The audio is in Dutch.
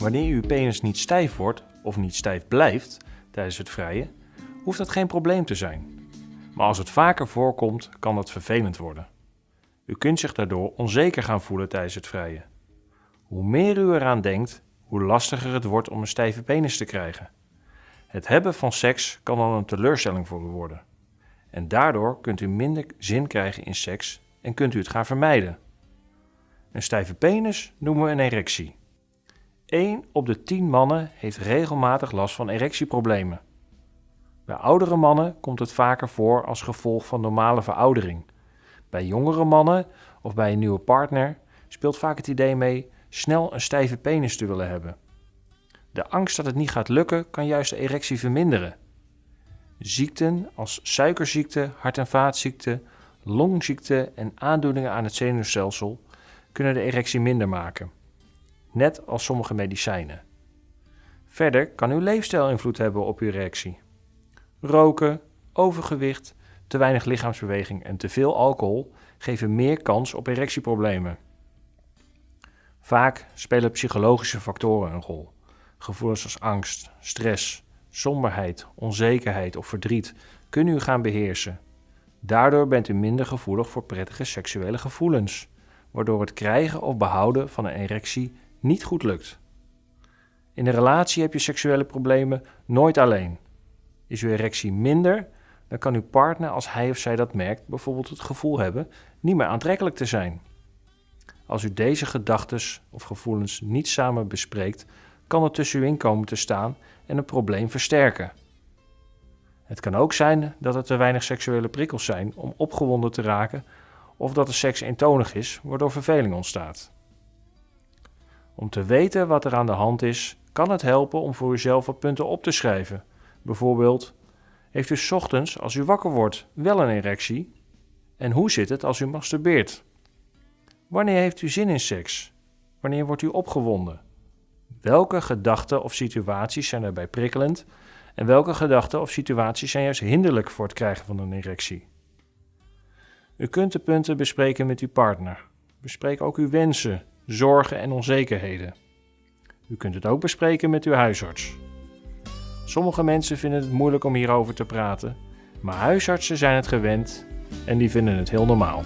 Wanneer uw penis niet stijf wordt of niet stijf blijft tijdens het vrijen, hoeft dat geen probleem te zijn. Maar als het vaker voorkomt, kan dat vervelend worden. U kunt zich daardoor onzeker gaan voelen tijdens het vrijen. Hoe meer u eraan denkt, hoe lastiger het wordt om een stijve penis te krijgen. Het hebben van seks kan dan een teleurstelling voor u worden. En daardoor kunt u minder zin krijgen in seks en kunt u het gaan vermijden. Een stijve penis noemen we een erectie. 1 op de 10 mannen heeft regelmatig last van erectieproblemen. Bij oudere mannen komt het vaker voor als gevolg van normale veroudering. Bij jongere mannen of bij een nieuwe partner speelt vaak het idee mee snel een stijve penis te willen hebben. De angst dat het niet gaat lukken kan juist de erectie verminderen. Ziekten als suikerziekte, hart- en vaatziekte, longziekte en aandoeningen aan het zenuwstelsel kunnen de erectie minder maken, net als sommige medicijnen. Verder kan uw leefstijl invloed hebben op uw erectie. Roken, overgewicht, te weinig lichaamsbeweging en te veel alcohol geven meer kans op erectieproblemen. Vaak spelen psychologische factoren een rol. Gevoelens als angst, stress, somberheid, onzekerheid of verdriet kunnen u gaan beheersen. Daardoor bent u minder gevoelig voor prettige seksuele gevoelens, waardoor het krijgen of behouden van een erectie niet goed lukt. In een relatie heb je seksuele problemen nooit alleen. Is uw erectie minder, dan kan uw partner, als hij of zij dat merkt, bijvoorbeeld het gevoel hebben niet meer aantrekkelijk te zijn. Als u deze gedachten of gevoelens niet samen bespreekt, kan het tussen u in komen te staan en een probleem versterken. Het kan ook zijn dat er te weinig seksuele prikkels zijn om opgewonden te raken of dat de seks eentonig is, waardoor verveling ontstaat. Om te weten wat er aan de hand is, kan het helpen om voor uzelf wat punten op te schrijven. Bijvoorbeeld, heeft u 's ochtends als u wakker wordt wel een erectie? En hoe zit het als u masturbeert? Wanneer heeft u zin in seks? Wanneer wordt u opgewonden? Welke gedachten of situaties zijn erbij prikkelend en welke gedachten of situaties zijn juist hinderlijk voor het krijgen van een erectie? U kunt de punten bespreken met uw partner. Bespreek ook uw wensen, zorgen en onzekerheden. U kunt het ook bespreken met uw huisarts. Sommige mensen vinden het moeilijk om hierover te praten, maar huisartsen zijn het gewend en die vinden het heel normaal.